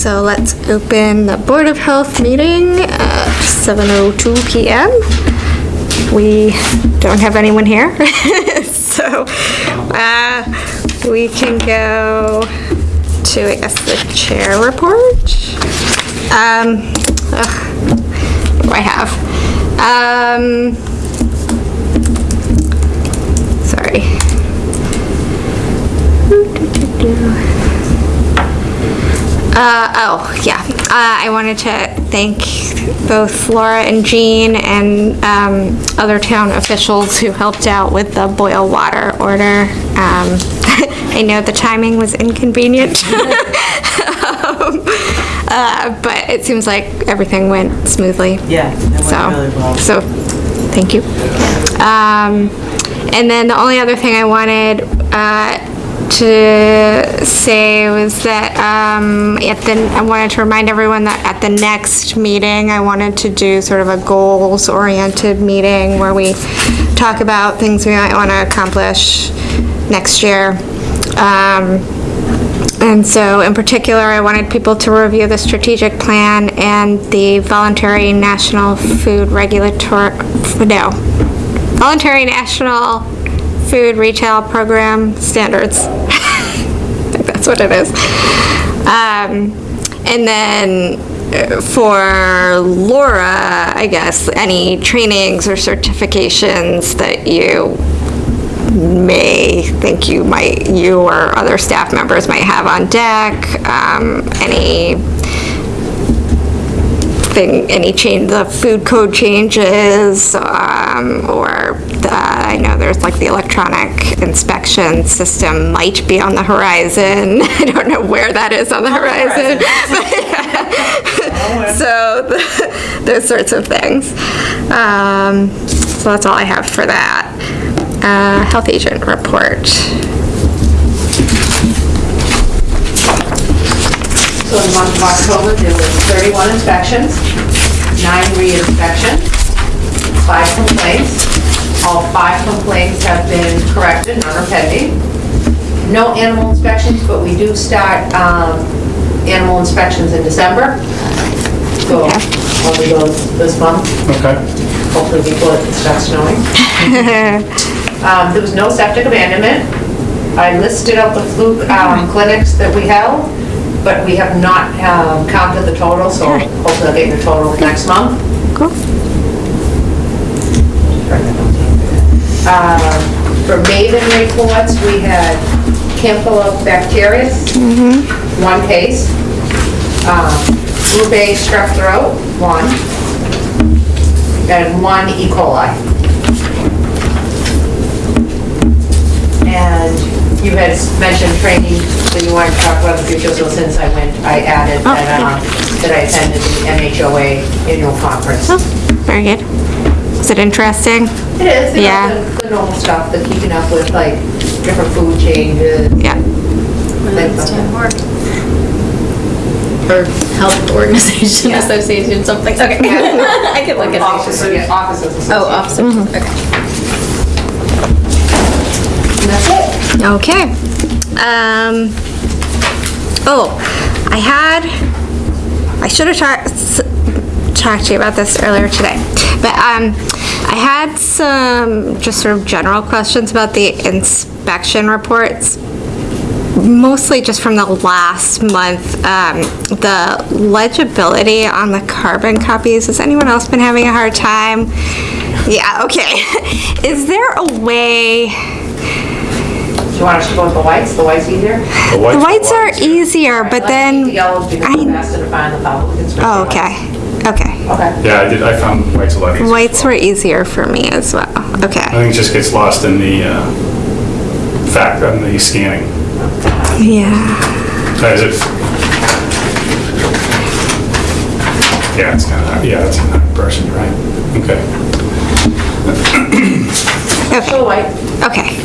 So let's open the Board of Health meeting at 7:02 PM. We don't have anyone here, so uh, we can go to, I guess, the chair report. Um, ugh, What do I have? Um, Sorry. Uh, oh, yeah. Uh, I wanted to thank both Laura and Jean and um, other town officials who helped out with the boil water order. Um, I know the timing was inconvenient. Um, uh, But it seems like everything went smoothly. Yeah, So, really well. so, thank you. Um, and then the only other thing I wanted, uh, to say was that, um, at the, I wanted to remind everyone that at the next meeting, I wanted to do sort of a goals-oriented meeting where we talk about things we might want to accomplish next year. Um, and so in particular, I wanted people to review the strategic plan and the voluntary national food regulatory, no, voluntary national food retail program standards. I think that's what it is. Um, and then uh, for Laura, I guess, any trainings or certifications that you may think you might, you or other staff members might have on deck, um, any thing, any change, the food code changes, um, or I know there's like the electronic inspection system might be on the horizon. I don't know where that is on the horizon. So, the- those sorts of things. Um, so that's all I have for that. Uh, health agent report. So in the month of October, there was 31 inspections, nine re-inspections, five complaints. All five complaints have been corrected, none are pending. No animal inspections, but we do start um, animal inspections in December. So only goes this month, Okay. hopefully before it starts snowing. Um, There was no septic abandonment. I listed out the fluke um, clinics that we held, but we have not um, counted the total, so hopefully I'll get your total next month. Cool. Um, For Maven reports, we had Campylobacteriosis, one case. Um, Group A strep throat, one. And one E. coli. And you had mentioned training that you wanted to talk about in the future, so since I went, I added Oh, that, um, that I attended the MHOA annual conference. Oh, very good. Is it interesting? It is, you Yeah. the- the normal stuff, the keeping up with like different food changes. Yeah. things like that. Or Health Organization Yeah. Association, something, okay. I could look at Offices, it. yeah, offices association. Oh, officers, okay. And that's it. Okay. Um, oh, I had, I should have talked, talked to you about this earlier today. But, um, I had some just sort of general questions about the inspection reports. Mostly just from the last month, um, the legibility on the carbon copies, has anyone else been having a hard time? Yeah, okay. Is there a way? Do you want us to go with the whites? The whites easier? The whites are easier, but Let's then, The yellows because I- it's faster to find the public inspection. oh, okay, okay. Okay. Yeah, I did, I found whites a lot easier. Whites were easier for me as well, Okay. I think it just gets lost in the, uh, fact, in the scanning. Yeah, As if, yeah, it's kind of, yeah, it's in person, right? Okay. Show white. okay,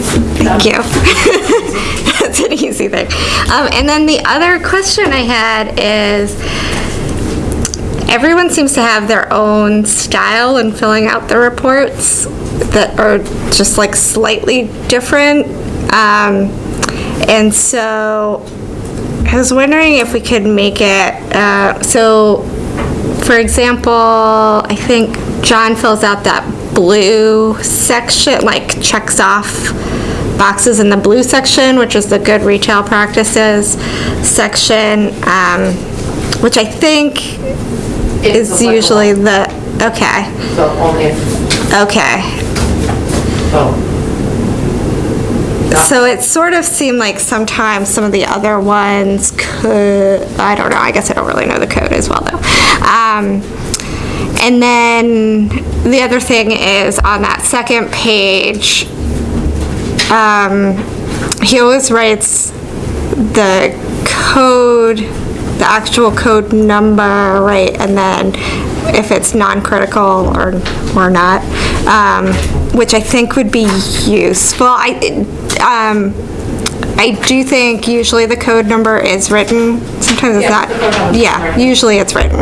thank you. That's an easy thing. Um, and then the other question I had is, everyone seems to have their own style in filling out the reports that are just like slightly different. Um, and so I was wondering if we could make it, uh, so, for example, I think John fills out that blue section, like checks off boxes in the blue section, which is the good retail practices section, um, which I think It's usually the, okay, So only if, okay. so. So it sort of seemed like sometimes some of the other ones could, I don't know, I guess I don't really know the code as well though. Um, and then the other thing is on that second page, um, he always writes the code, the actual code number, right, and then if it's non-critical or, or not, um, which I think would be useful. I, um, I do think usually the code number is written, sometimes it's Yeah, not. the code number is Yeah, usually it's written.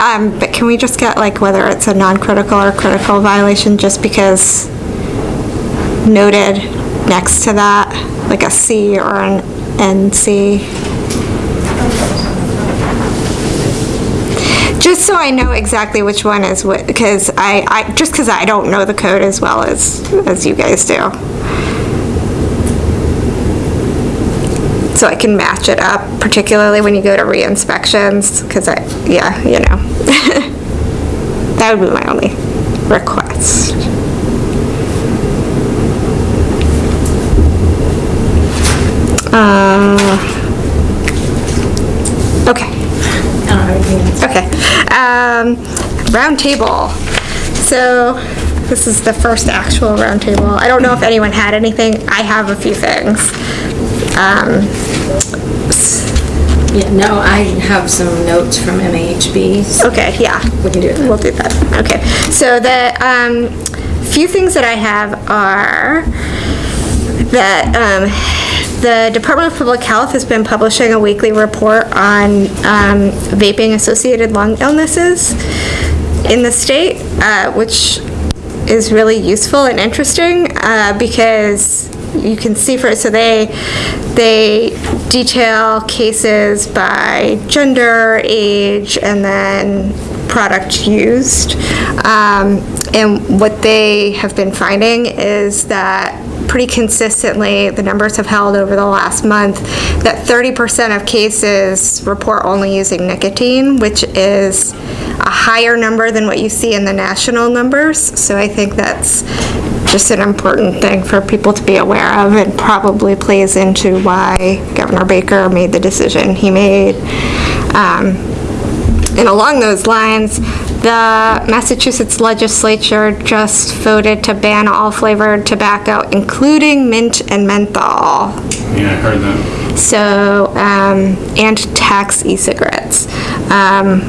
Um, but can we just get like whether it's a non-critical or critical violation, just because noted next to that, like a C or an NC? Just so I know exactly which one is what, because I, I, just because I don't know the code as well as, as you guys do. So I can match it up, particularly when you go to re-inspections, because I, yeah, you know. That would be my only request. Uh, Okay. I don't have anything else. Okay. Um, round table. So this is the first actual round table. I don't know if anyone had anything. I have a few things. Um, Yeah, no, I have some notes from MAHB. so okay, yeah. We can do it. We'll do that. Okay. So the um, few things that I have are that um, the Department of Public Health has been publishing a weekly report on um, vaping-associated lung illnesses in the state, uh, which is really useful and interesting uh, because you can see for it, so they they detail cases by gender, age, and then product used. Um, and what they have been finding is that pretty consistently, the numbers have held over the last month, that 30% of cases report only using nicotine, which is a higher number than what you see in the national numbers. So I think that's just an important thing for people to be aware of and probably plays into why Governor Baker made the decision he made. Um, and along those lines, the Massachusetts legislature just voted to ban all flavored tobacco, including mint and menthol. Yeah, I heard that. So, um, and tax e-cigarettes, um,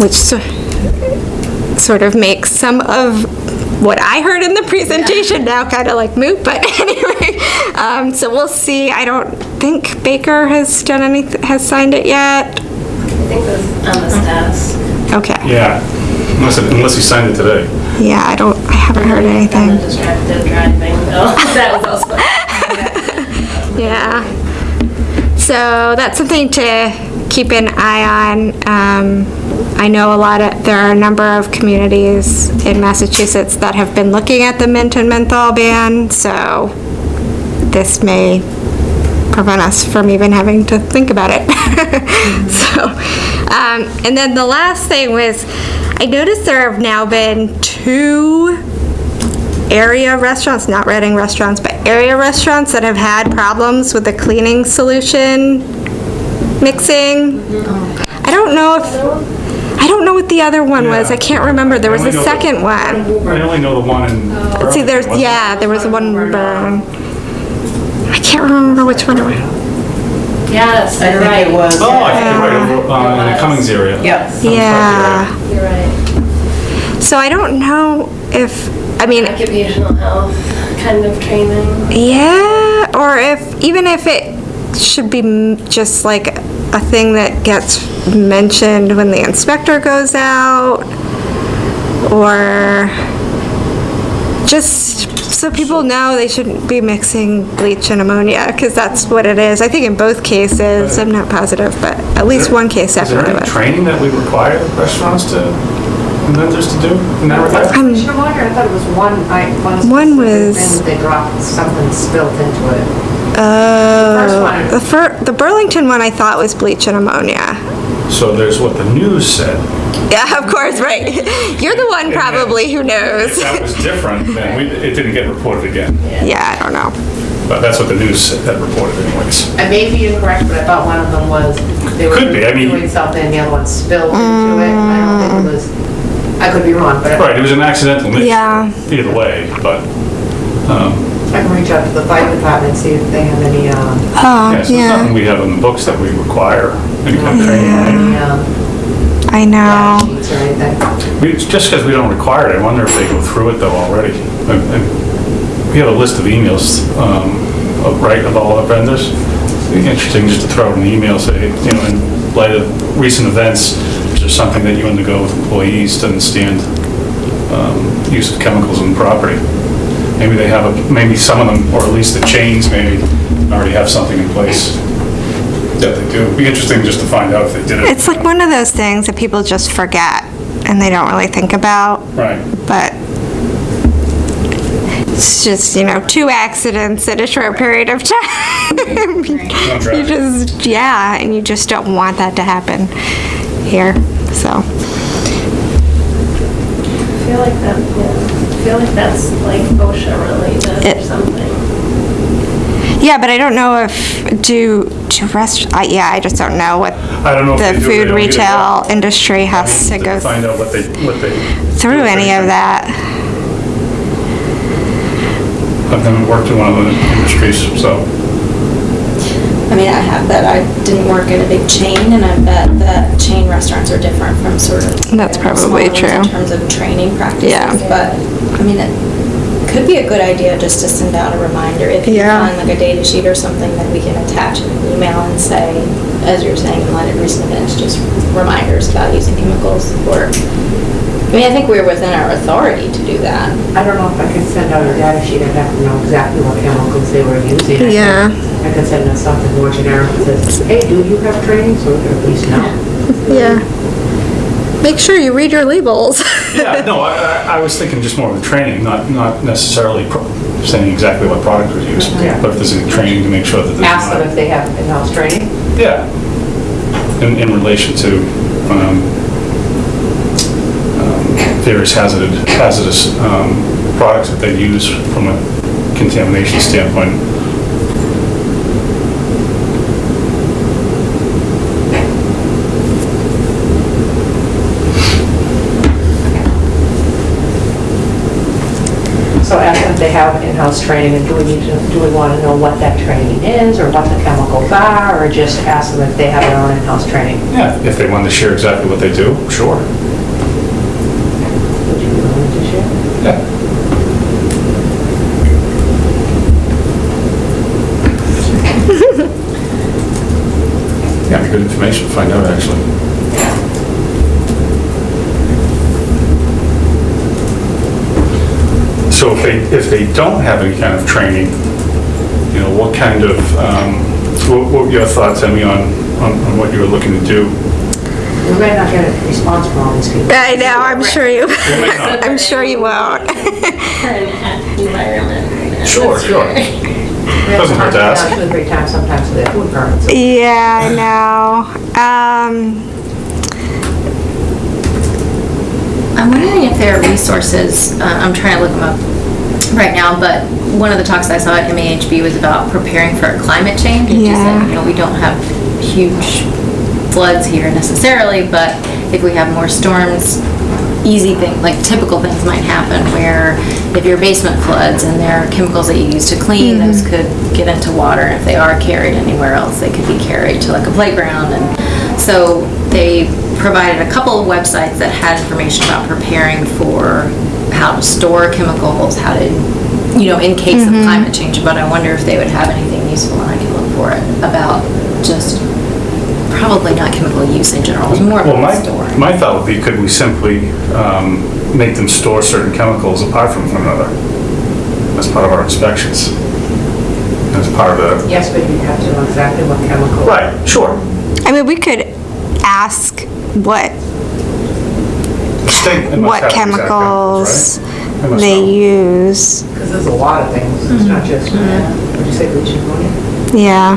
which so- sort of makes some of what I heard in the presentation now kind of like moot, but anyway, um, so we'll see. I don't think Baker has done any, has signed it yet. I think it was on the status. Okay. Yeah, unless, it- unless he signed it today. Yeah, I don't, I haven't heard anything. distracted driving, that was also. Yeah. So that's something to keep an eye on. Um, I know a lot of, there are a number of communities in Massachusetts that have been looking at the mint and menthol ban, so this may prevent us from even having to think about it. So, um, and then the last thing was, I noticed there have now been two area restaurants, not Reading restaurants, but area restaurants that have had problems with the cleaning solution mixing. I don't know if, I don't know what the other one was. I can't remember. There was a second one. I only know the one in Burlington. See, there's, wasn't yeah, there was one burn. I can't remember which one it was. Yes, I you're think right. it was. Oh, I think you're right, over, uh, in the Cummings area. Yep. Cummings Yeah. You're right. So I don't know if, I mean, Occupational health kind of training. Yeah, or if, even if it should be m- just like a thing that gets mentioned when the inspector goes out, or just so people know they shouldn't be mixing bleach and ammonia, because that's what it is. I think in both cases, I'm not positive, but at least one case Is there definitely any was. training that we require restaurants to, and vendors to do in that regard? Um, Commissioner Walker, I thought it was one, I, one. One specific was- thing They dropped something spilt into it. Oh, one. the fir, the Burlington one I thought was bleach and ammonia. So there's what the news said. Yeah, of course, right. You're the one probably who If knows. that was different, then we, it didn't get reported again. Yeah, I don't know. But that's what the news said- had reported anyways. I may be incorrect, but I thought one of them was, they were Could be, I mean- doing something, and the other one spilled into it. I don't think it was, I could be wrong, but I Right, it was an accidental mix. Yeah. Either way, but, I can reach out to the fire department and see if they have any, um, Oh, yeah, so it's nothing yeah, we have in the books that we require I know. or just because we don't require it, I wonder if they go through it though already. We have a list of emails, um, of, right, of all our vendors. It'd be interesting just to throw out an email, say, you know, in light of recent events, is there something that you undergo with employees to understand, um, use of chemicals in property? Maybe they have, a maybe some of them, or at least the chains, maybe already have something in place that they do. It'd be interesting just to find out if they did it. It's like one of those things that people just forget and they don't really think about, Right. but it's just, you know, two accidents in a short period of time. You just, yeah, and you just don't want that to happen here, so. I feel like that, yeah, I feel like that's like OSHA related It- or something. Yeah, but I don't know if, do, do rest, I- yeah, I just don't know what I don't know if the they do or they food don't either. retail industry has to go Find out what they, what they. through any of that. I've never worked in one of the industries, so, I mean, I have that, I didn't work at a big chain, and I bet that chain restaurants are different from sort of. That's probably smaller ones true. In terms of training practices. Yeah. But, I mean, it could be a good idea just to send out a reminder. If you Yeah. find like a data sheet or something that we can attach in an email and say, as you're saying, in light of recent events, just reminders about using chemicals or, I mean, I think we're within our authority to do that. I don't know if I could send out a data sheet, I'd have to know exactly what chemicals they were using. I could- Yeah. I could send them something more generic that says, hey, do you have training, so we can at least know. Yeah. Make sure you read your labels. yeah, no, I, I I was thinking just more of the training, not, not necessarily pro- saying exactly what product was used, Yeah. but if there's any training to make sure that there's Ask them if they have in-house training. Yeah, in, in relation to, um, um, various hazardous, hazardous, um, products that they use from a contamination standpoint. So ask them if they have in-house training, and do we need to, do we want to know what that training is, or what the chemicals are, or just ask them if they have their own in-house training? Yeah, if they want to share exactly what they do, sure. Would you be willing to share? Yeah. Yeah, it'd good information to find out, actually. So if they, if they don't have any kind of training, you know, what kind of, um, what what were your thoughts, Emmy, on, on on what you were looking to do? We might not get a response from all these people. I know, I'm sure you, might. I'm sure you won't. Environment. Sure, sure. very- Doesn't hurt to ask. Two or three times sometimes with their food permits. Yeah, I know. Um, I'm wondering if there are resources, uh, I'm trying to look them up right now, but one of the talks I saw at MAHB was about preparing for climate change. And she Yeah. said, you know, we don't have huge floods here necessarily, but if we have more storms, easy things, like typical things might happen where if your basement floods and there are chemicals that you use to clean, those mm-hmm. could get into water. And if they are carried anywhere else, they could be carried to like a playground. And so they provided a couple of websites that had information about preparing for how to store chemicals, how to, you know, in case of climate change. But I wonder if they would have anything useful, and I can look for it, about just, probably not chemical use in general, it's more Well, about my, storing. my thought would be, could we simply um, make them store certain chemicals apart from one another? as part of our inspections. As part of the. Yes, but you have to know exactly what chemical. Right, sure. I mean, we could ask what, State- they must what have exact chemicals, chemicals right? They must they know. use. Because there's a lot of things, it's not mm-hmm. just, would you say bleaching ammonia? Yeah.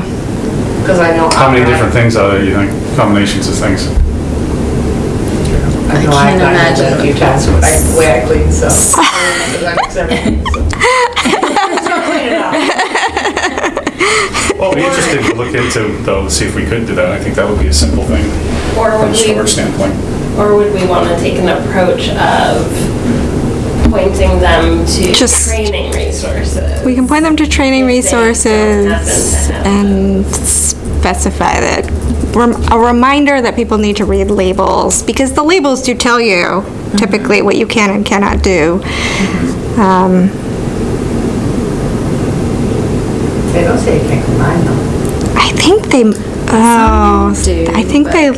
Because I know. How many different things are there, you think, combinations of things? I know I I've can't done it imagine a few what times, but I, the way I clean, so. Because I mix everything, so. So clean it up. Well, it'd be interesting to look into, though, to see if we could do that. I think that would be a simple thing Or from would a storage standpoint. Or would we want to take an approach of pointing them to Just- training resources? We can point them to training If they don't resources happen to have and specify that, rem- a reminder that people need to read labels, because the labels do tell you typically what you can and cannot do. Um, They don't say you can't combine them. I think they, oh, do, I think but- they,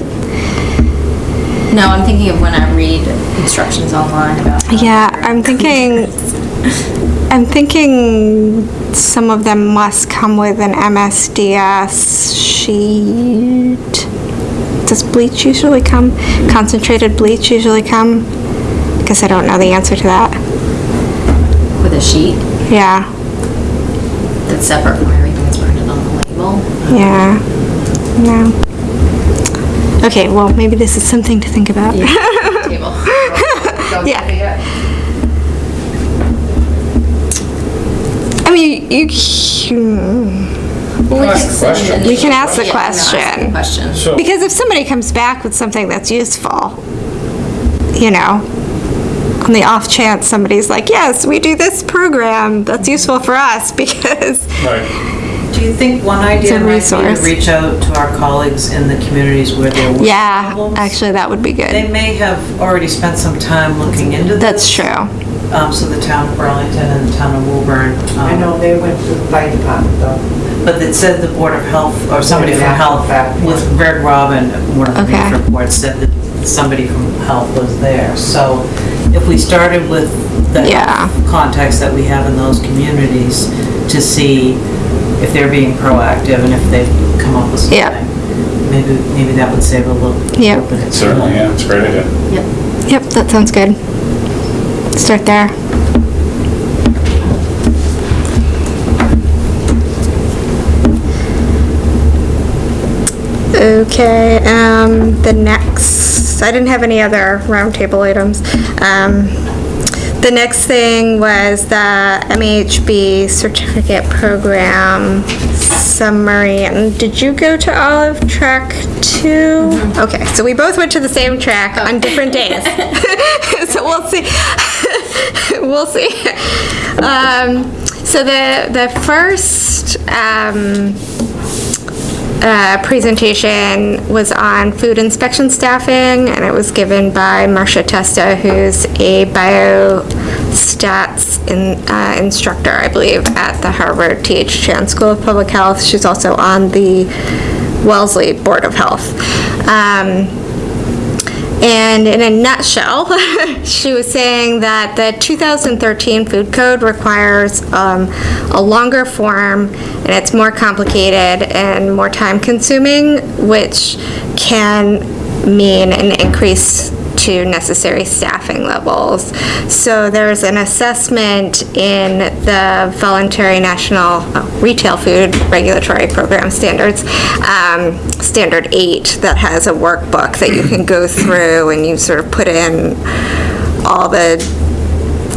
No, I'm thinking of when I read instructions online about. yeah, I'm thinking, I'm thinking some of them must come with an MSDS sheet. Does bleach usually come, concentrated bleach usually come? Because I don't know the answer to that. With a sheet Yeah, that's separate from everything that's printed on the label. yeah, no. Okay, well, maybe this is something to think about. Yeah, table. Yeah. I mean, you, you, Well, Ask the question. We can ask the Yeah, ask the question. Question. So, because if somebody comes back with something that's useful, you know, on the off chance somebody's like, yes, we do this program that's useful for us because, right, Do you think one idea a might be to reach out to our colleagues in the communities where there were yeah, problems? actually, that would be good. They may have already spent some time looking into this. That's true. Um, so the town of Burlington and the town of Woburn. um, I know, they went to the fire department though. But it said the Board of Health, or somebody from Yeah, Health, fact, with yeah. Greg Robin, one of the Okay. Beef reports, said that somebody from Health was there. So if we started with the Yeah. contacts that we have in those communities to see if they're being proactive and if they've come up with something. Yeah. Maybe, maybe that would save a little. Yeah. little bit of certainly, yeah, it's a great idea. Yep. Yep, that sounds good. Start there. Okay, um, the next, I didn't have any other roundtable items. Um, the next thing was the MAHB certificate program summary. And did you go to Olive Track too? Okay, so we both went to the same track on different days. so we'll see. we'll see. Um, so the the first um, uh, presentation was on food inspection staffing, and it was given by Marcia Testa, who's a biostats in, uh, instructor, I believe, at the Harvard T.H. Chan School of Public Health. She's also on the Wellesley Board of Health. Um, and in a nutshell, she was saying that the 2013 food code requires um, a longer form and it's more complicated and more time consuming, which can mean an increase to necessary staffing levels. So there's an assessment in the voluntary national uh, retail food regulatory program standards, um, standard eight, that has a workbook that you can go through and you sort of put in all the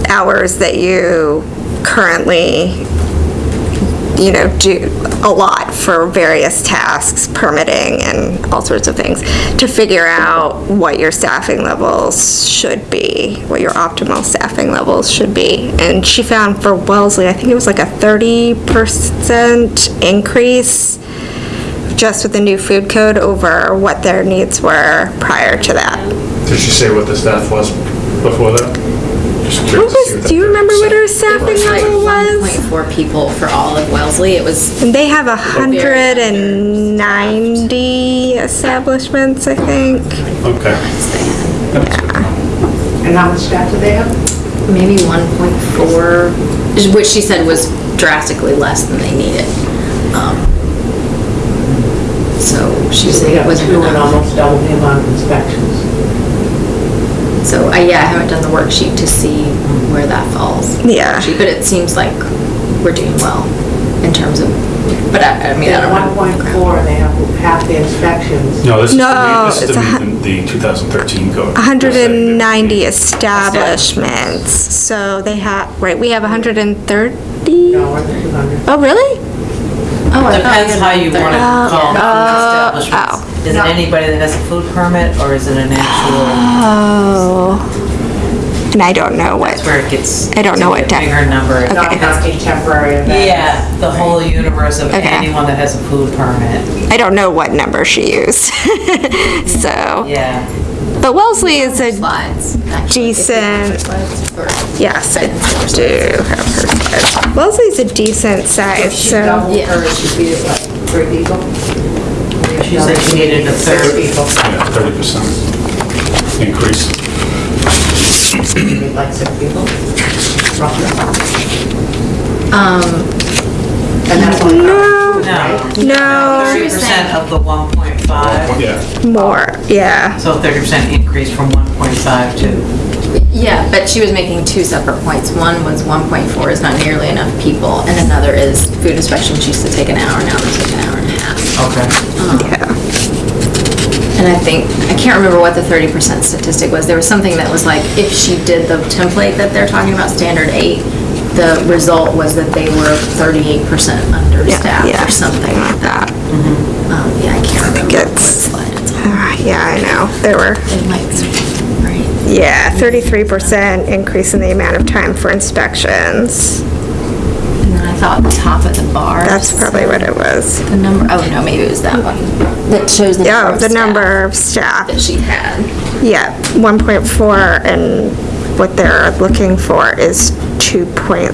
hours that you currently you know, do a lot for various tasks, permitting and all sorts of things, to figure out what your staffing levels should be, what your optimal staffing levels should be. And she found for Wellesley, I think it was like a 30% increase just with the new food code over what their needs were prior to that. Did she say what the staff was before that? Just What curious was, do you remember what her It staffing was like level was? 1.4 people for all of Wellesley. It was And they have a hundred and ninety establishments, I think. Okay. That's. And how much staff do they have? maybe 1.4 which she said was drastically less than they needed. Um, So she said it wasn't two enough. almost double the amount of inspections. So, uh, yeah, I haven't done the worksheet to see where that falls. Yeah. But it seems like we're doing well in terms of, but I, I mean, I At don't one know. point four, they have half the inspections. No, this is No, the, this is it's to a hu- the the 2013 code. 190 establishments, so they have, right, we have 130? No, more than 200. Oh, really? Oh, I thought Depends had how you want to thirty. call food Oh, establishments. Is it anybody that has a food permit, or is it an actual, Oh. And I don't know what, that's where it gets. I don't know to be what a de- Bigger number. Okay. Not counting temporary events. Yeah, the whole universe of Okay. anyone that has a food permit, I don't know what number she used. So, yeah. but Wellesley is a, Slides. actually, if you have Decent. slides, or- yes, I do have her slides. Wellesley's a decent size, She so, doubled Yeah. hers, she beat it like three people. She said she needed a third. people, Yeah, 30% increase. Maybe like six people, roughly. Um, And that's only No. covering food, right? no, Thirty percent of the one point five, Yeah, more, yeah. so thirty percent increase from one point five to, yeah, but she was making two separate points. One was one point four is not nearly enough people, and another is food inspection, she used to take an hour, now they okay. Yeah. And I think, I can't remember what the thirty percent statistic was. There was something that was like, if she did the template that they're talking about, standard eight, the result was that they were thirty-eight percent understaffed yeah, or something like that. Um, yeah, I can't remember what it's- slide it's on. Ah, Yeah, I know, there were, It might, right. yeah, 33% increase in the amount of time for inspections. And thought the top of the bar. That's probably what it was. The number, oh no, maybe it was that one. That shows the number Yeah, of the staff number of staff. That she had. Yeah, 1.4, and what they're looking for is 2.7.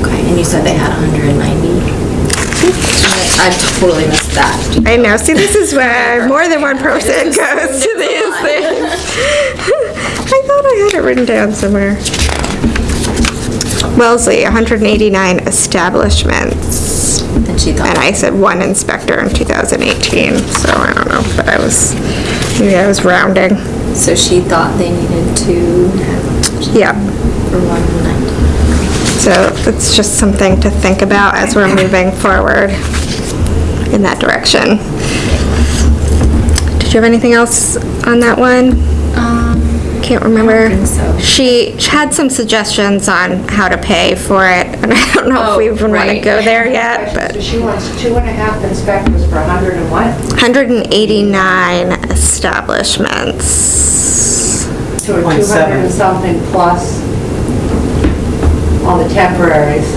Okay, and you said they had hundred and ninety? I totally missed that. I know, see, this is where more than one person goes to these things. I thought I had it written down somewhere. Wellesley, 189 establishments, And she thought, and I said one inspector in 2018, so I don't know, but I was, maybe I was rounding. so she thought they needed two Yeah. for one ninety. So it's just something to think about as we're moving forward in that direction. Did you have anything else on that one? Um, I can't remember. so. She had some suggestions on how to pay for it, and I don't know if we Oh, even want to right. go there yet, but She wants two and a half inspectors for 100 and what? 189 establishments. A Point 200 seven. and something plus on the temporaries,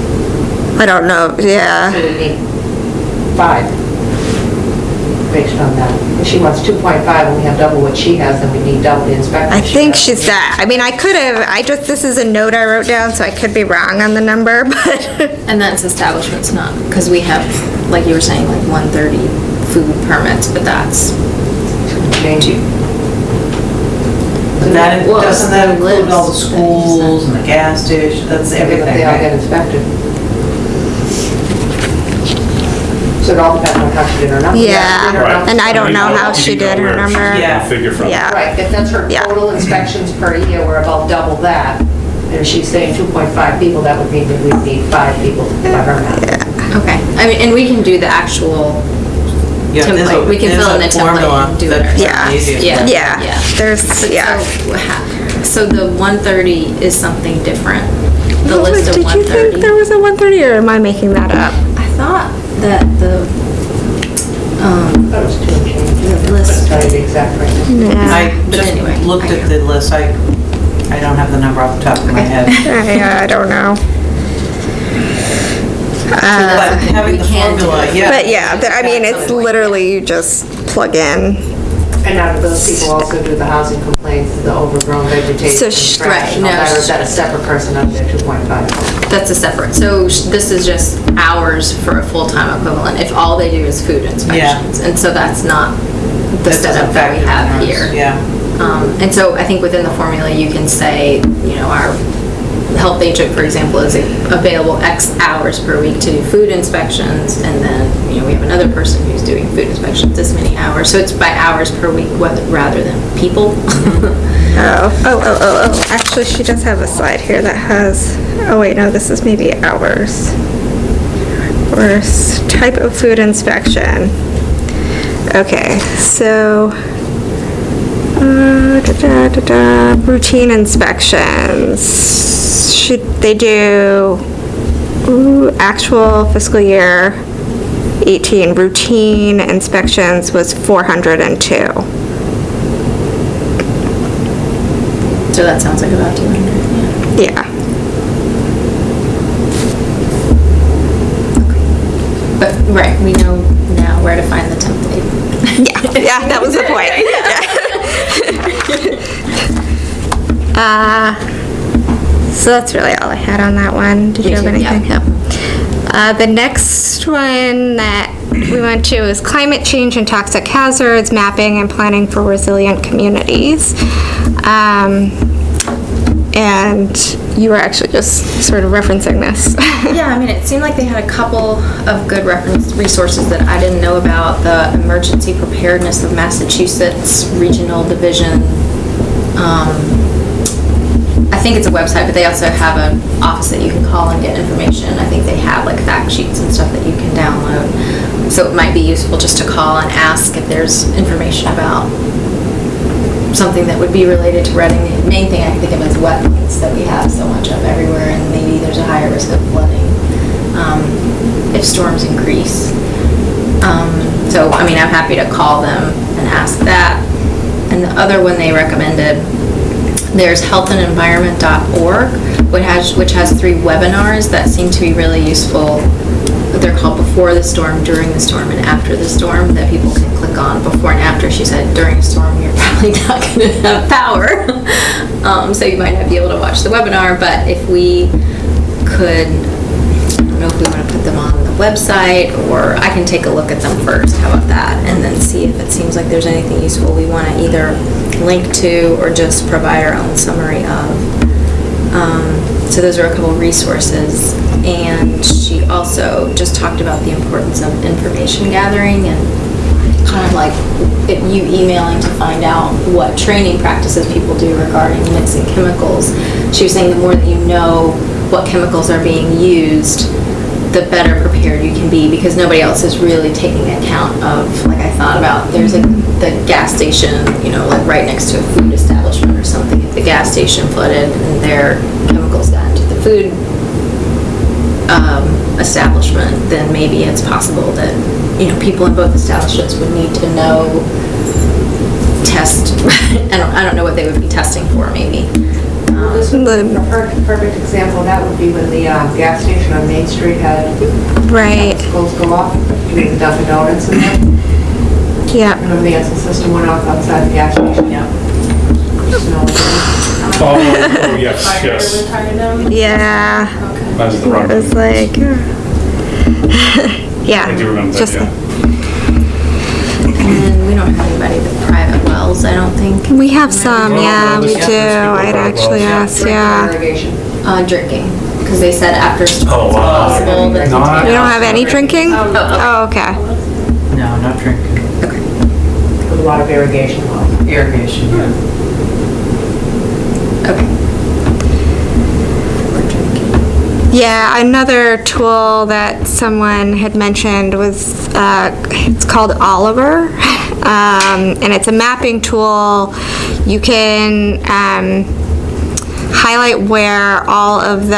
I don't know, so yeah. we need five. Based on that. If she wants 2.5 and we have double what she has, then we need double the inspectors. I she think has. she's that. I mean, I could have, I just, this is a note I wrote down, so I could be wrong on the number, but and that's establishments, not, because we have, like you were saying, like one thirty food permits, but that's, Change it. But that, Well, doesn't that include all the list, schools and the gas station, that's everything, They all get right? inspected. So it all depends on how she did her numbers. Yeah, Right. and I don't know how she did her number. Yeah. Figure from. Yeah. Right, if that's her Yeah. total inspections per year, we're about double that. And if she's saying 2.5 people, that would mean that we'd need five people by her math. okay. I mean, and we can do the actual Yeah, there's a- template. We can there's fill in a the template formula and do it that's. Yeah. the Yeah. Yeah, Yeah. there's, But yeah. So, ha- So the one thirty is something different, the list of Did one you think there thirty. was a 130, or am I making that up? I thought that the, um, That was two and. The list. Couldn't tell you the exact rate. Yeah, I But just anyway, looked I at the list, I, I don't have the number off the top of my head. I, I don't know. so But having the can do. formula, yeah. But yeah, there- I mean, it's literally you just plug in. And now do those people also do the housing complaints, the overgrown vegetation, So sh- trash right, and all no, that, or is that a separate person up there, 2.5? That's a separate, so sh- this is just hours for a full-time equivalent, if all they do is food inspections. Yeah. And so that's not the That setup that we have ours, here. Yeah. Um, and so I think within the formula, you can say, you know, our health agent, for example, is available X hours per week to do food inspections, and then, you know, we have another person who's doing food inspections this many hours, so it's by hours per week rather than people. Oh, oh, oh, oh, oh, actually, she does have a slide here that has, oh wait, no, this is maybe ours. Or s- type of food inspection. Okay, so, uh, da, da, da, routine inspections. Should they do, ooh, actual fiscal year 18 routine inspections was 402. So that sounds like about 200, yeah. Yeah. But, right, we know now where to find the template. Yeah, yeah, that was the point. Yeah. Uh, so that's really all I had on that one. Did you Me have yeah. anything? Yep. Uh, the next one that we went to is climate change and toxic hazards, mapping and planning for resilient communities. Um, and you were actually just sort of referencing this. Yeah, I mean, it seemed like they had a couple of good reference resources that I didn't know about. The Emergency Preparedness of Massachusetts Regional Division. Um, I think it's a website, but they also have an office that you can call and get information. I think they have like fact sheets and stuff that you can download. So it might be useful just to call and ask if there's information about something that would be related to Reading. The main thing I can think of is wetlands that we have so much of everywhere, and maybe there's a higher risk of flooding um, if storms increase. Um, So, I mean, I'm happy to call them and ask that. And the other one they recommended, there's healthandenvironment.org, which has, which has three webinars that seem to be really useful. They're called Before the Storm, During the Storm, and After the Storm, that people can click on. Before and after, she said, during a storm, probably not gonna have power. Um, so you might not be able to watch the webinar, but if we could, I don't know if we wanna put them on the website, or I can take a look at them first, how about that? And then see if it seems like there's anything useful we wanna either link to, or just provide our own summary of. Um, So those are a couple resources. And she also just talked about the importance of information gathering and kind of like you emailing to find out what training practices people do regarding mixing chemicals. She was saying the more that you know what chemicals are being used, the better prepared you can be because nobody else is really taking account of, like I thought about, there's a, the gas station, you know, like right next to a food establishment or something. If the gas station flooded and their chemicals got into the food um, establishment, then maybe it's possible that, you know, people in both establishments would need to know, test, I don't, I don't know what they would be testing for, maybe. Um, This would be The- a per- perfect example, that would be when the uh, gas station on Main Street had Right, schools go off, you doing the Dunkin' Donuts in there. yeah. Remember the answer system went off outside the gas station? Yeah. Oh, oh, yes, yes. Yeah, Okay. That's the wrong. it was like, yeah. I do remember that, just- yeah. And we don't have anybody with private wells, I don't think, We have some, Well, yeah, well, we this- do. these people I'd are actually well- asked, yeah. Irrigation. uh, drinking, because they said after storms Oh, it's wow. possible that. No, We don't have any drinking? Oh, Oh, okay. No, not drinking. With a lot of irrigation wells. Irrigation, yeah. Okay. We're drinking. Yeah, another tool that someone had mentioned was, uh, it's called Oliver. Um, and it's a mapping tool. You can, um, highlight where all of the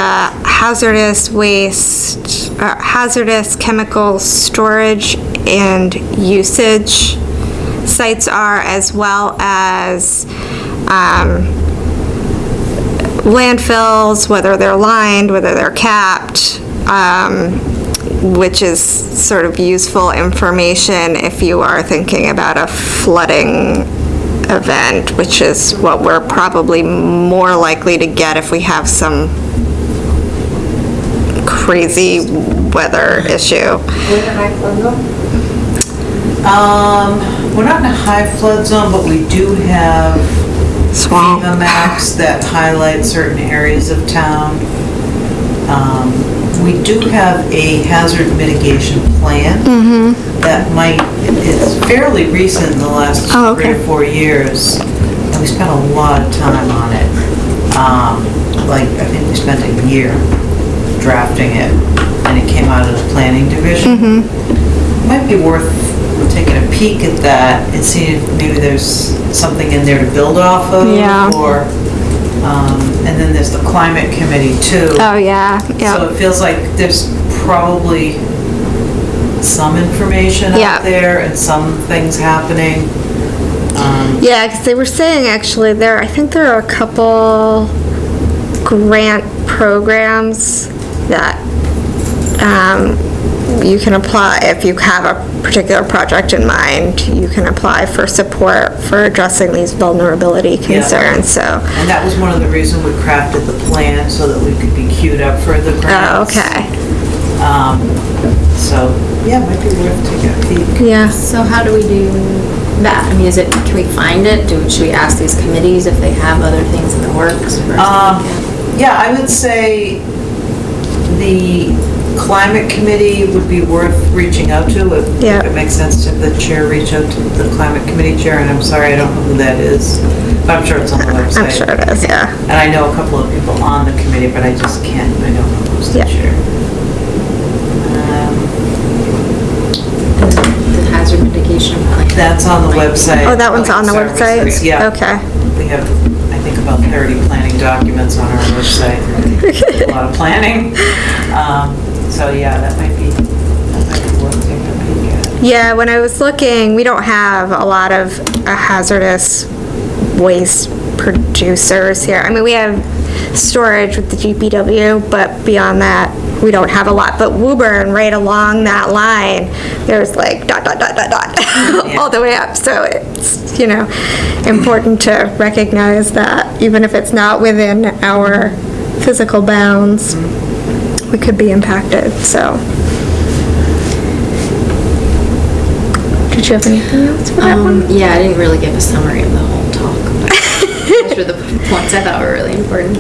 hazardous waste, uh, hazardous chemical storage and usage sites are, as well as, um, landfills, whether they're lined, whether they're capped, um, which is sort of useful information if you are thinking about a flooding event, which is what we're probably more likely to get if we have some crazy weather issue. Um, we're not in a high flood zone, but we do have Swamp. FEMA maps that highlight certain areas of town. Um, We do have a hazard mitigation plan that might, it's fairly recent in the last Oh, three or four years. And we spent a lot of time on it. Um, Like, I think we spent a year drafting it, and it came out of the planning division. Might be worth taking a peek at that and seeing if maybe there's something in there to build off of. Yeah. Or, um, and then there's the climate committee too. Oh, yeah, So yeah. it feels like there's probably some information Yeah. out there and some things happening. Um, Yeah, because they were saying actually there, I think there are a couple grant programs that um, you can apply, if you have a particular project in mind, you can apply for support for addressing these vulnerability concerns, so. And that was one of the reasons we crafted the plan so that we could be queued up for the Oh, grants. okay, Um, So, yeah, it might be worth taking a peek. yeah. So how do we do that? I mean, is it, can we find it? Do, should we ask these committees if they have other things in the works? for us to Um, look at? Yeah, I would say the climate committee would be worth reaching out to. if- Yeah. If it makes sense to the chair reach out to the climate committee chair, and I'm sorry, I don't know who that is, but I'm sure it's on the website. I'm sure it is, yeah. And I know a couple of people on the committee, but I just can't, I don't know who's the Yeah. chair. Um, The hazard mitigation plan. That's on the website. Oh, that one's on the Public website? Services, Yeah. Okay. We have, I think, about 30 planning documents on our website. A lot of planning. Um, So, yeah, that might be, that might be worth taking a peek at. Yeah, when I was looking, we don't have a lot of uh, hazardous waste producers here. I mean, we have storage with the DPW, but beyond that, we don't have a lot. But Woburn, right along that line, there's like dot, dot, dot, dot, dot, all the way up. So it's, you know, important to recognize that even if it's not within our physical bounds, we could be impacted, so. Did you have anything else for that one? Um, yeah, I didn't really give a summary of the whole talk, but those were the points I thought were really important.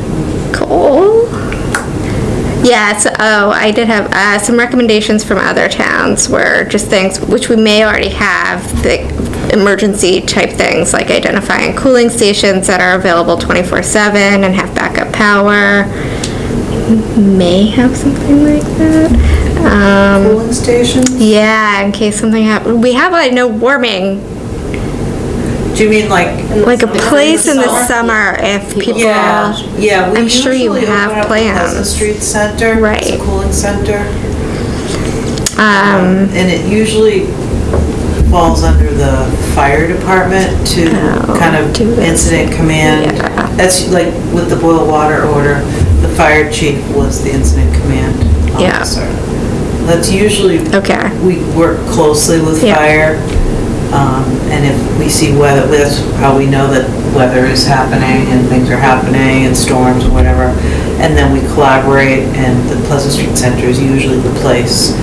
Cool. Yes, oh, I did have uh, some recommendations from other towns were just things which we may already have, the emergency type things like identifying cooling stations that are available 24/7 and have backup power. May have something like that. Um, Cooling stations? yeah, in case something happens. We have, I know, warming, Do you mean like? like a place in the summer? summer if people. Yeah, yeah. we I'm sure you usually have open up the Pleasant plans. Street Center. It's Right. a cooling center. Um, And it usually falls under the fire department to Oh, kind of do this. incident command. Yeah. That's like with the boil water order, the fire chief was the incident command Yeah. officer. That's usually, okay. we work closely with Yeah. fire. um, And if we see weather, that's how we know that weather is happening and things are happening and storms or whatever. And then we collaborate and the Pleasant Street Center is usually the place.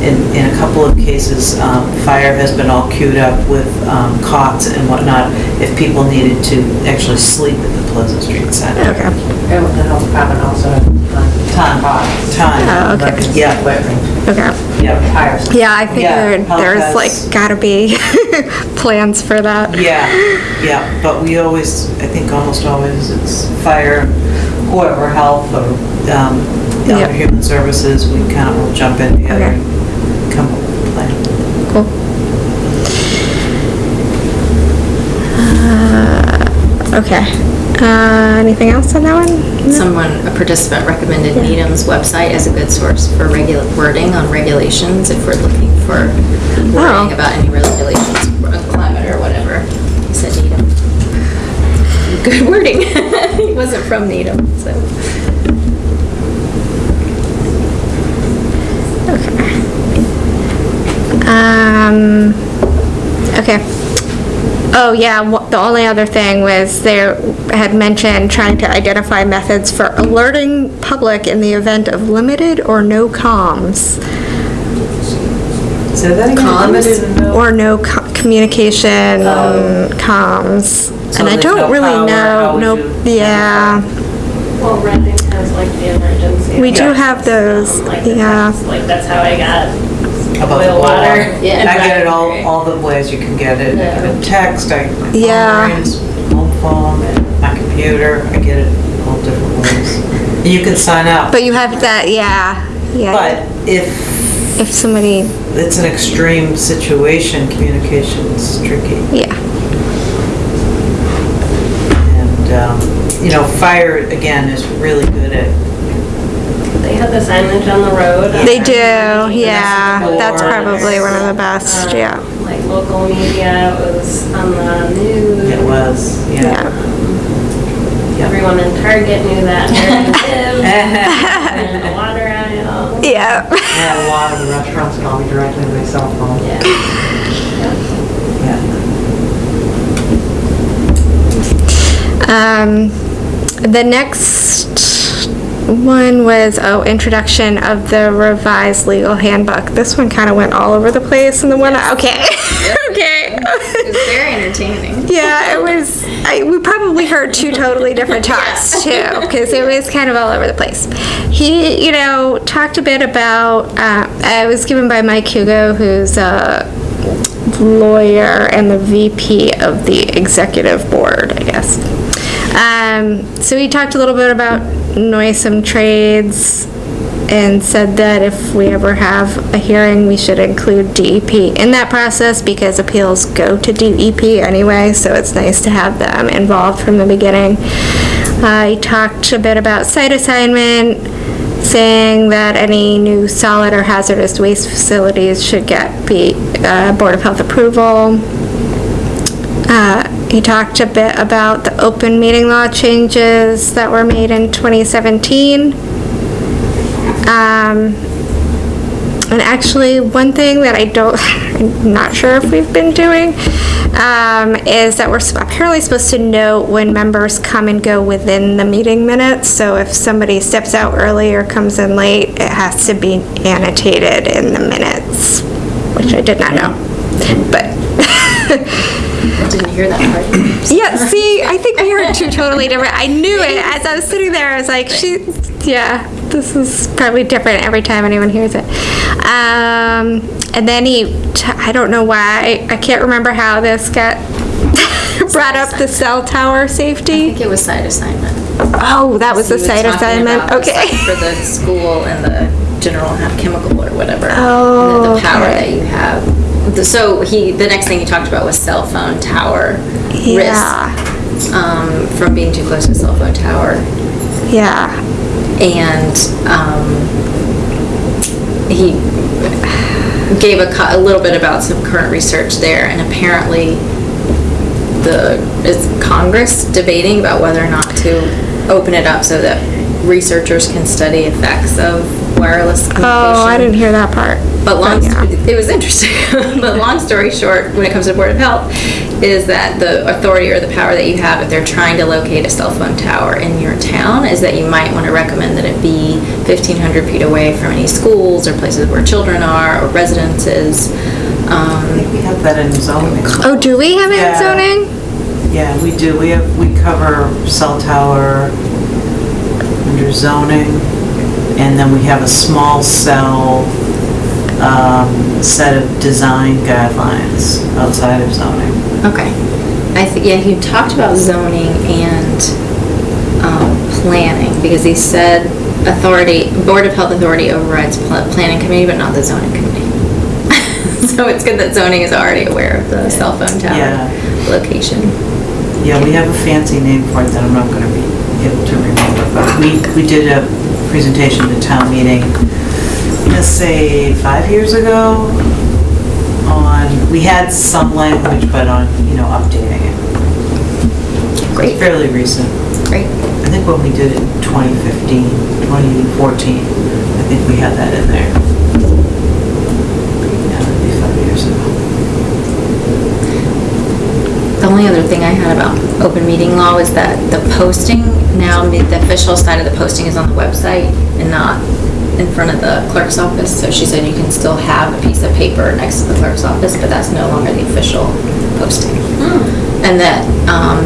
In, in a couple of cases, um, fire has been all queued up with um, cots and whatnot if people needed to actually sleep at the Pleasant Street Center. Okay. And with the health department also, uh, Time, pods. time. Oh, okay. Yeah, Equipment, Okay. yeah. tires. Yeah, I Yeah, figured health there's has- like gotta be plans for that. Yeah, yeah, but we always, I think almost always, it's fire, whoever, health, or um, Yeah. other human services, we kind of will jump in together Okay. and come up with a plan. Cool. Uh, Okay. Uh, anything else on that one? Someone, a participant recommended Needham's website as a good source for regular wording on regulations if we're looking for Oh. wording about any regulations on climate or whatever. He said Needham. Good wording. He wasn't from Needham, so. Um, okay. Oh, yeah, wha- the only other thing was they had mentioned trying to identify methods for alerting public in the event of limited or no comms. Say that again, Comms? limited no- Or no co- communication Oh. comms. So And I there's don't no really power, know, would no, you- yeah. Well, Reading has like the emergency. We do have those, um, like yeah. text, Like, that's how I got About the boil boil water. water. Yeah. And I get it all, all the ways you can get it. I Yeah. a text, I, my Yeah. phone rings, phone, and my computer, I get it all different ways. And you can sign up, But you have that, yeah, yeah. but if If somebody, it's an extreme situation, communication's tricky. yeah, And, um, you know, fire, again, is really good at, They had the signage on the road. they um, do, yeah. That's probably one of the best, um, yeah. Like local media, it was on the news. it was, yeah. Yeah. Yeah. Everyone in Target knew that where I live, and the water aisle. Yeah. I had a lot of the restaurants call me directly on my cell phone. Yeah. Yeah. Um, the next one was, oh, introduction of the revised legal handbook. This one kind of went all over the place and the one, okay, okay. It was very entertaining. Yeah, it was, I, we probably heard two totally different talks too, because it was kind of all over the place. He, you know, talked a bit about, uh, it was given by Mike Hugo, who's a lawyer and the VP of the executive board, I guess. Um, so he talked a little bit about noisome trades and said that if we ever have a hearing, we should include DEP in that process because appeals go to DEP anyway, so it's nice to have them involved from the beginning. Uh, he talked a bit about site assignment, saying that any new solid or hazardous waste facilities should get be, uh, Board of Health approval. Uh, He talked a bit about the open meeting law changes that were made in 2017. Um, And actually, one thing that I don't, I'm not sure if we've been doing, um, is that we're apparently supposed to note when members come and go within the meeting minutes. So if somebody steps out early or comes in late, it has to be annotated in the minutes, which I did not know. But I didn't hear that part. Yeah, see, I think we heard two totally different. I knew it as I was sitting there. I was like, she, yeah, this is probably different every time anyone hears it. Um, and then he, I don't know why, I can't remember how this got brought up the cell tower safety. I safety. think it was site assignment. Oh, that was the He site talking assignment. about the Okay. For the school and the general ha- chemical or whatever. Oh, The the power okay. that you have. So he, the next thing he talked about was cell phone tower Yeah. risk. Um, from being too close to a cell phone tower. Yeah. and um, he gave a, a little bit about some current research there, and apparently the is Congress debating about whether or not to open it up so that researchers can study effects of wireless communication. Oh, I didn't hear that part. But long, yeah. it was interesting. but long story short, when it comes to Board of Health, is that the authority or the power that you have if they're trying to locate a cell phone tower in your town is that you might want to recommend that it be 1,500 feet away from any schools or places where children are or residences. I Um, think we have that in zoning. Oh, do we have it in zoning? Yeah, we do. We have, we cover cell tower under zoning, and then we have a small cell, um, set of design guidelines outside of zoning. okay. I think yeah, he talked about zoning and um, planning because he said authority, Board of Health Authority overrides pl- planning committee, but not the zoning committee. so it's good that zoning is already aware of the cell phone tower Yeah. location. Yeah, we have a fancy name for it that I'm not gonna be able to remember, but we, we did a presentation at town meeting, let's say, five years ago, on, we had some language, but on, you know, updating it. Great. Fairly recent. Great. I think when we did it in 2015, 2014, I think we had that in there. Yeah, that'd be five years ago. The only other thing I had about open meeting law was that the posting, now the the official side of the posting is on the website and not in front of the clerk's office. So she said you can still have a piece of paper next to the clerk's office, but that's no longer the official posting. And that, um,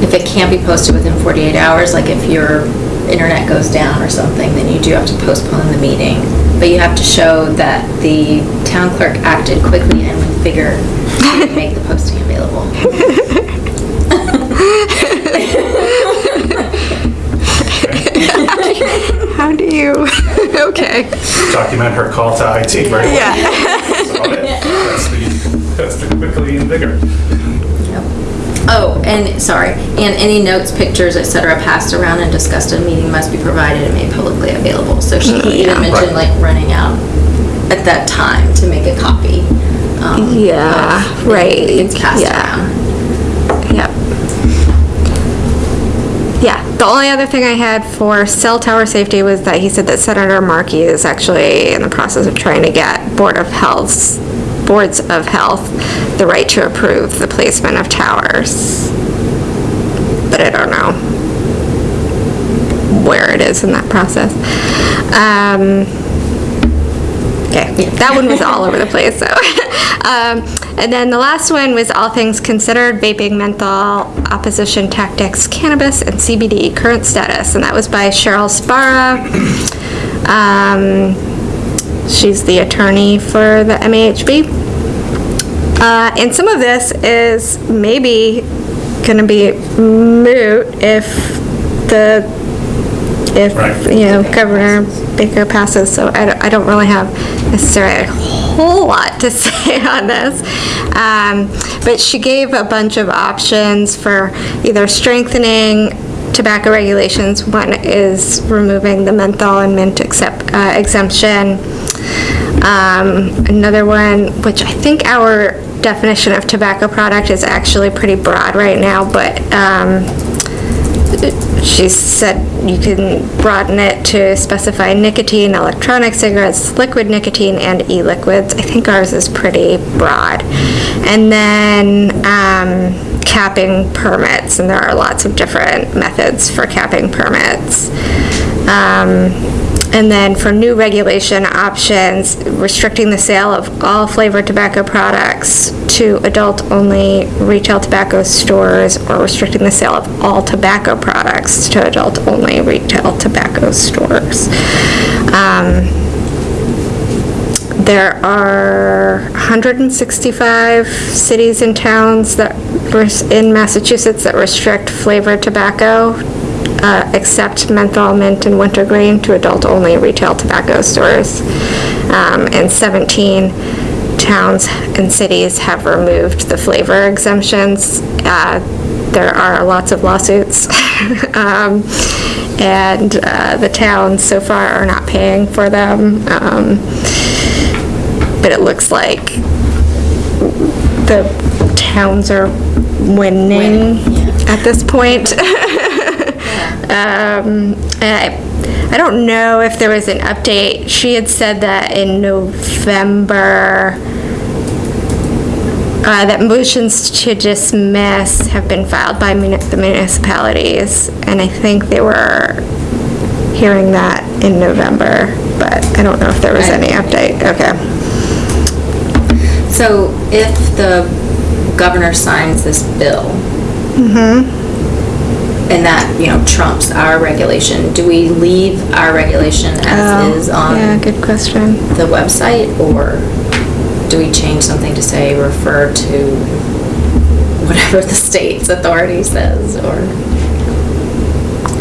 if it can't be posted within 48 hours, like if your internet goes down or something, then you do have to postpone the meeting. But you have to show that the town clerk acted quickly and with vigor make the posting available. How do you, okay. Document her call to IT, right? Yeah. That's about it. That's the, that's the quickly and vigor. Oh, and, sorry, and any notes, pictures, etc., passed around and discussed at a meeting must be provided and made publicly available. So she oh, even mentioned Right. like running out at that time to make a copy. Um, Yeah, right, It's passed yeah. Yep. Yeah, the only other thing I had for cell tower safety was that he said that Senator Markey is actually in the process of trying to get Board of Health's, Boards of Health, the right to approve the placement of towers. But I don't know where it is in that process. Um, Okay, that one was all over the place, so. Um, And then the last one was all things considered, vaping, menthol, opposition tactics, cannabis, and CBD, current status. And that was by Cheryl Sbarra. Um, She's the attorney for the MAHB. Uh, And some of this is maybe gonna be moot if the if, Right. you know, Governor Baker passes, so I don't, I don't really have necessarily a whole lot to say on this. Um, but she gave a bunch of options for either strengthening tobacco regulations. One is removing the menthol and mint accept, uh, exemption. Um, another one, which I think our definition of tobacco product is actually pretty broad right now, but, um, she said you can broaden it to specify nicotine, electronic cigarettes, liquid nicotine, and e-liquids. I think ours is pretty broad. And then um, capping permits, and there are lots of different methods for capping permits. Um, and then for new regulation options, restricting the sale of all flavored tobacco products to adult-only retail tobacco stores or restricting the sale of all tobacco products to adult-only retail tobacco stores. Um, there are 165 cities and towns that, in Massachusetts that restrict flavored tobacco, uh, except menthol, mint, and wintergreen to adult-only retail tobacco stores. Um, And 17 towns and cities have removed the flavor exemptions. Uh, There are lots of lawsuits. Um, And uh, the towns so far are not paying for them. Um, but it looks like the towns are winning at this point. Um, I, I don't know if there was an update. She had said that in November, uh, that motions to dismiss have been filed by muni- the municipalities, and I think they were hearing that in November, but I don't know if there was any update. Okay. So if the governor signs this bill, and that, you know, trumps our regulation, do we leave our regulation as is Oh, Yeah, on good question. the website, or do we change something to say refer to whatever the state's authority says, or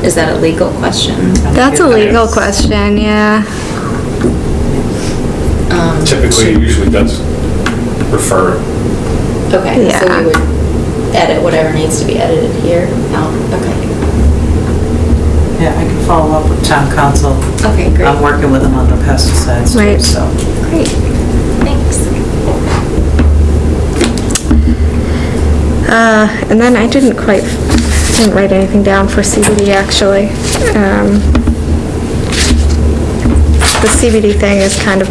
is that a legal question? That's a legal question, yeah. Um, Typically, usually does refer. Okay, so Yeah. we would edit whatever needs to be edited here out, okay. Yeah, I can follow up with town counsel. Okay, great. I'm working with them on the pesticides Right. too, so. Great, thanks. Uh, and then I didn't quite, didn't write anything down for CBD, actually. Um, The CBD thing is kind of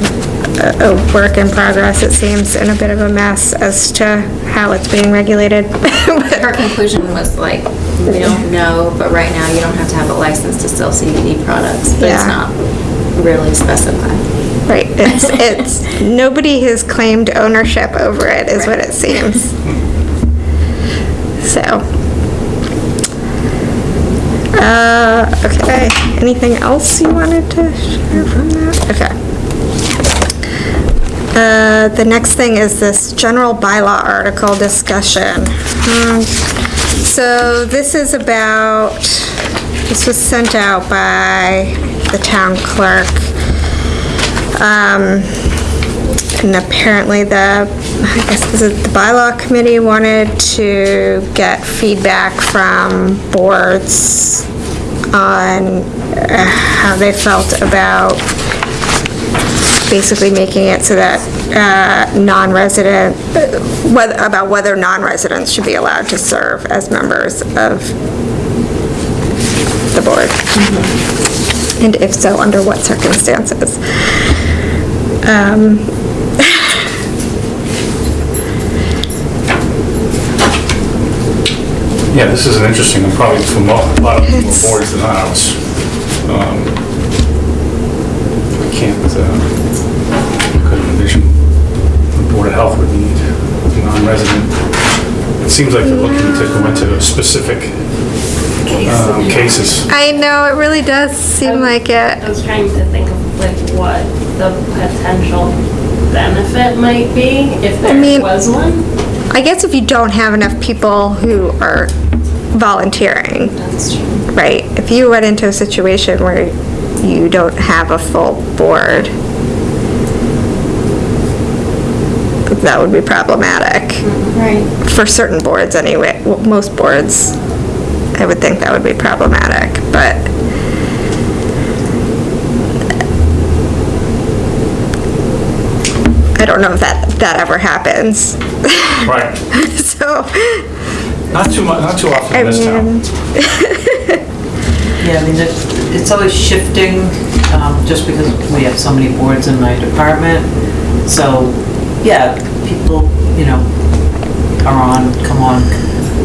a, a work in progress, it seems, and a bit of a mess as to how it's being regulated. Her conclusion was like, we don't know, but right now you don't have to have a license to sell CBD products, but it's not really specified. Right, it's, it's, nobody has claimed ownership over it, is what it seems. So. Uh, okay, anything else you wanted to share from that? Okay. The next thing is this general bylaw article discussion. Um, So this is about, this was sent out by the town clerk. Um, and apparently the, I guess is the bylaw committee wanted to get feedback from boards on uh, how they felt about basically making it so that uh, non-resident, uh, whether, about whether non-residents should be allowed to serve as members of the board. And if so, under what circumstances? Um, Yeah, this is an interesting, one, probably for mo- a lot of more boards than ours. Um, I can't, uh, couldn't envision the Board of Health would need a non-resident. It seems like they're looking to go into specific um, cases. I know, it really does seem like it. I was trying to think of like what the potential benefit might be if there mean- was one. I guess if you don't have enough people who are volunteering, That's true. right? If you went into a situation where you don't have a full board, that would be problematic. Right. For certain boards anyway, well, most boards, I would think that would be problematic, but I don't know if that, that ever happens. Right. So, Not too much, not too often I in this town. Yeah, I mean, it's, it's always shifting, um, just because we have so many boards in my department. So, yeah, people, you know, are on, come on,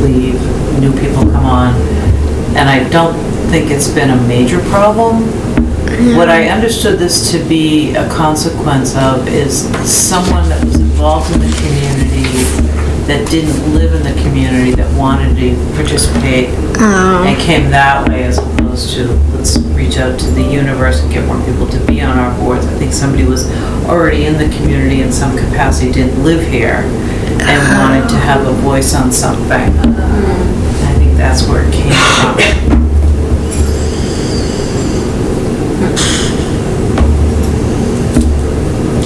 leave, new people come on. And I don't think it's been a major problem. What I understood this to be a consequence of is someone that was involved in the community, that didn't live in the community, that wanted to participate oh. and came that way as opposed to, let's reach out to the universe and get more people to be on our boards. I think somebody was already in the community in some capacity, didn't live here, and uh-huh. wanted to have a voice on something. I think that's where it came from.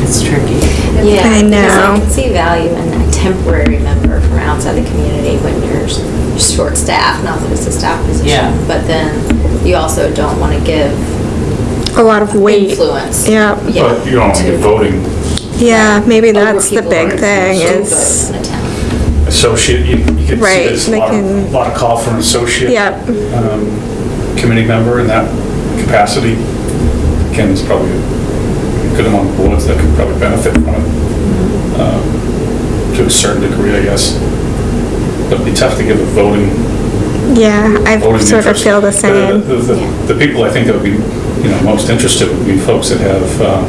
It's tricky. Yeah. I know. I can see value in a temporary member from outside the community when you're short-staffed, not that it's a staff position. Yeah. But then you also don't want to give a lot of weight. influence. Yeah, But you don't want to to- get voting yeah, maybe that's the big who thing so is, vote in a town. associate, you you can see there's a they lot of, can- lot of call for an associate. yeah, um, committee member in that capacity. Again, there's probably a good amount of boards that could probably benefit from it, um, to a certain degree, I guess. But it'd be tough to give a voting, yeah, I voting sort of interest. feel the The- same. The, the- the people I think that would be, you know, most interested would be folks that have, um,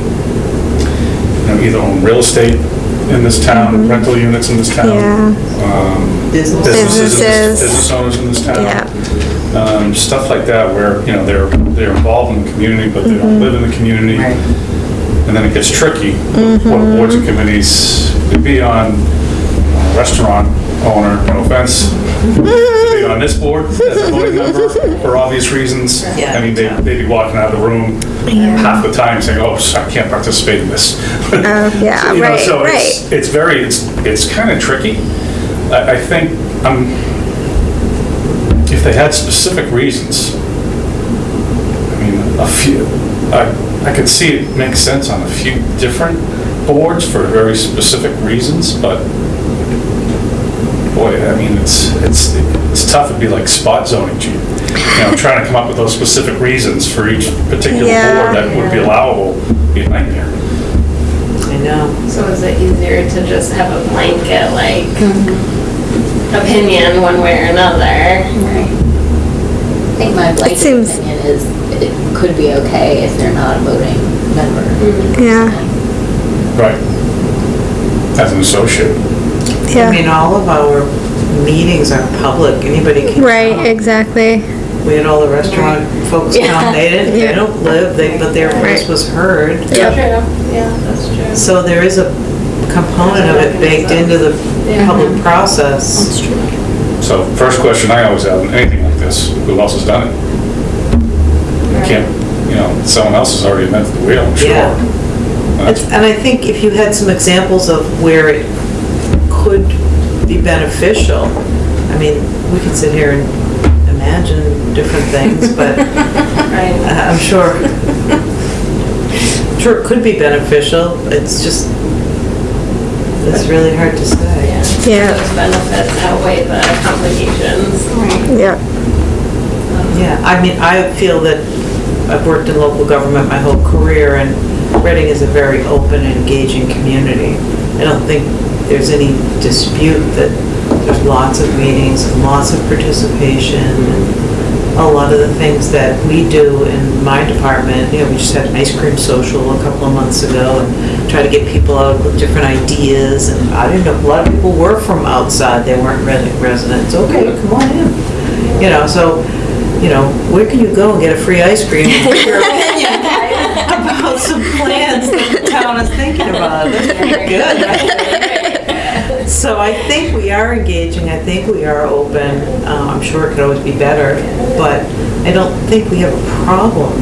you know, either own real estate in this town, rental units in this town. Mm-hmm. Yeah. um, Business. Businesses, in this- Businesses. business owners in this town Yeah. um, stuff like that where, you know, they're, they're involved in the community, but they don't live in the community. Right. And then it gets tricky, what boards and committees, to be on a restaurant owner, no offense, to be on this board as a voting member for obvious reasons. Yeah. I mean, they- they'd be walking out of the room half the time saying, oh, I can't participate in this. Oh, yeah, You know, right, so it's- right. It's very, it's, it's kind of tricky. I, I think, um, if they had specific reasons, I mean, a few, I, I could see it makes sense on a few different boards for very specific reasons, but boy, I mean, it's, it's, it's tough. It'd be like spot zoning, Gene. You know, trying to come up with those specific reasons for each particular Yeah. board that would be allowable, would be a nightmare. I know. So is it easier to just have a blanket, like, mm-hmm. opinion one way or another? Right. I think my blanket seems- opinion is it could be okay if they're not a voting member. Mm-hmm. Yeah, Right. As an associate. I mean, all of our meetings are public, anybody can. Right, come. exactly. We had all the restaurant folks come, they didn't, they don't live, they, but their voice Right. was heard. True, yeah, that's true. So there is a component of it baked into the public process. So first question I always have, on anything like this, who else has done it? You Can't, you know, someone else has already invented the wheel, I'm sure. Yeah. That's- And I think if you had some examples of where it could be beneficial, I mean, we could sit here and imagine different things, but Right. Uh, I'm sure, sure it could be beneficial, it's just, it's really hard to say. Yeah. Yeah. Those benefits outweigh the complications. Yeah. Um, yeah, I mean, I feel that I've worked in local government my whole career, and Reading is a very open and engaging community. I don't think there's any dispute that there's lots of meetings and lots of participation, and a lot of the things that we do in my department, you know, we just had an ice cream social a couple of months ago, and try to get people out with different ideas, and I didn't know, a lot of people were from outside, they weren't Reading residents, okay, come on in. You know, so, you know, where can you go and get a free ice cream? and get Your opinion about some plans that the town is thinking about. That's pretty good, right? So I think we are engaging, I think we are open. Uh, I'm sure it could always be better, but I don't think we have a problem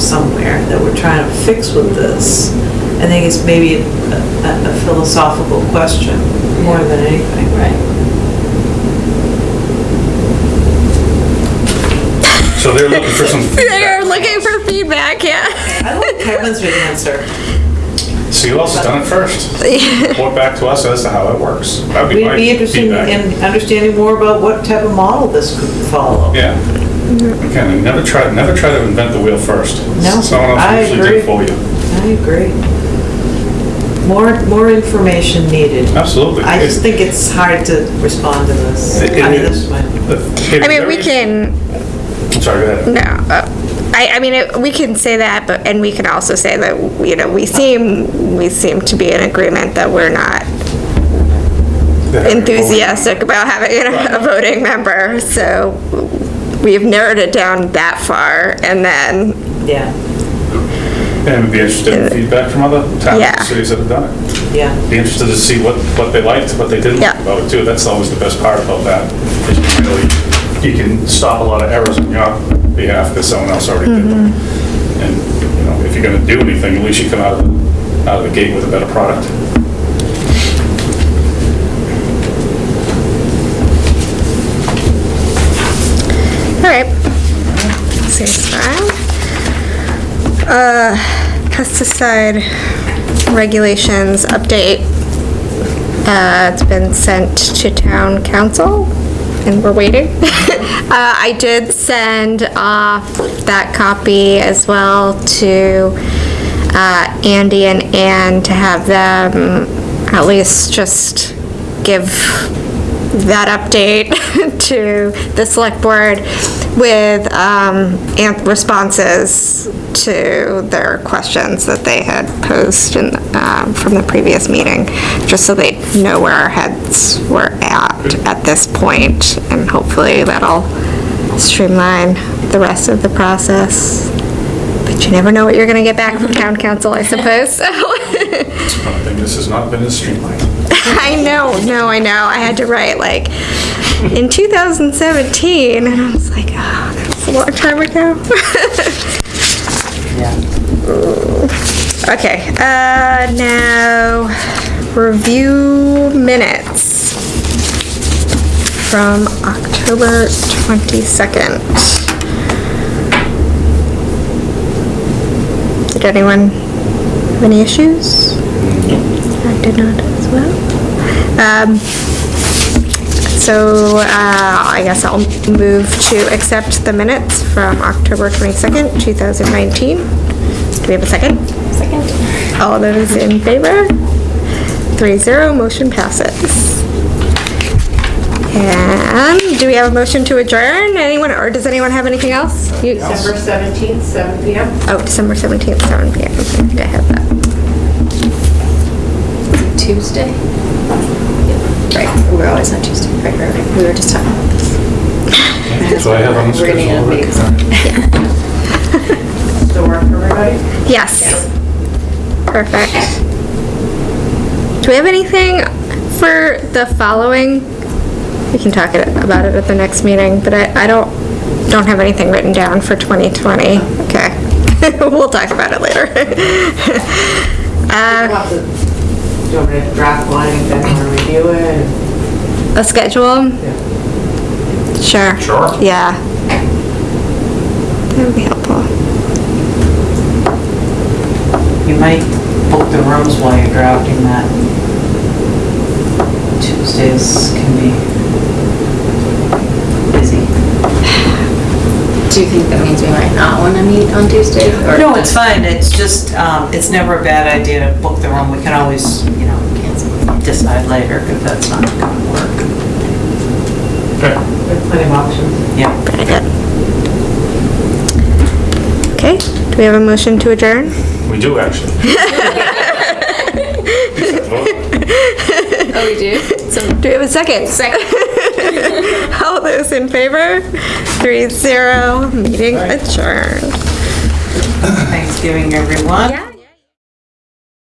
somewhere that we're trying to fix with this. I think it's maybe a a- a philosophical question more than anything. Right. So they're looking for some, They're looking for feedback, yeah. I like Kevin's answer. see who else has done it first? Report back to us as to how it works. That'd be We'd my be interested feedback. in understanding more about what type of model this could follow. Yeah. Again, never try, never try to invent the wheel first. No, Someone I else usually did it for agree. you. I agree. More, more information needed. Absolutely. I just think it's hard to respond to this. It- it I mean, is. this is my, I mean, we can, I'm sorry, go ahead. no, uh, I, I mean, it- we can say that, but, and we can also say that, you know, we seem, we seem to be in agreement that we're not enthusiastic about having a a voting member, so we've narrowed it down that far, and then, yeah, And we'd be interested in feedback from other towns Yeah. and cities that have done it. yeah. Be interested to see what, what they liked, what they didn't like Yeah. about it too. That's always the best part about that. is you really, you can stop a lot of errors on your behalf because someone else already did them. Mm-hmm. And, you know, if you're gonna do anything, at least you come out of, the- out of the gate with a better product. all right. Saves time. Uh, pesticide regulations update. Uh, it's been sent to town counsel and we're waiting. Uh, I did send off that copy as well to, uh, Andy and Ann to have them at least just give that update to the select board with um, responses to their questions that they had posed in, um, from the previous meeting, just so they know where our heads were at at this point, and hopefully that'll streamline the rest of the process. But you never know what you're gonna get back from town counsel, I suppose, so. This has not been as streamlined. I know, no, I know. I had to write like in 2017, and I was like, oh, that's a long time ago. okay, uh, now review minutes from October 22nd. Did anyone have any issues? I did not as well. Um, So, uh, I guess I'll move to accept the minutes from October 22nd, 2019. Do we have a second? Second. All those in favor? Three zero, motion passes. And do we have a motion to adjourn? Anyone, or does anyone have anything else? You- December 17th, 7 PM. Oh, December 17th, 7 PM. I think I have that. Tuesday? Right, we're always on Tuesday, right, right, right, we were just talking about this. So I have on the We're gonna schedule. need a Rick. Still work for everybody? Yes. Perfect. Do we have anything for the following? We can talk it- about it at the next meeting, but I, I don't, don't have anything written down for 2020. Okay. We'll talk about it later. We'll have to- Do you want me to draft one and then want to review a schedule? Sure. Sure. Yeah. That would be helpful. You might book the rooms while you're drafting that. Tuesdays can be busy. Do you think that means we might not wanna meet on Tuesday? or- No, it's fine, it's just, um, it's never a bad idea to book the room, we can always, you know, Cancel. Decide later if that's not gonna work. Okay. There's plenty of options. Yeah. Very good. Okay, do we have a motion to adjourn? We do, actually. Oh, we do? So, Do we have a second? second. All those in favor? Three zero, meeting adjourned. Thanksgiving, everyone. Yeah.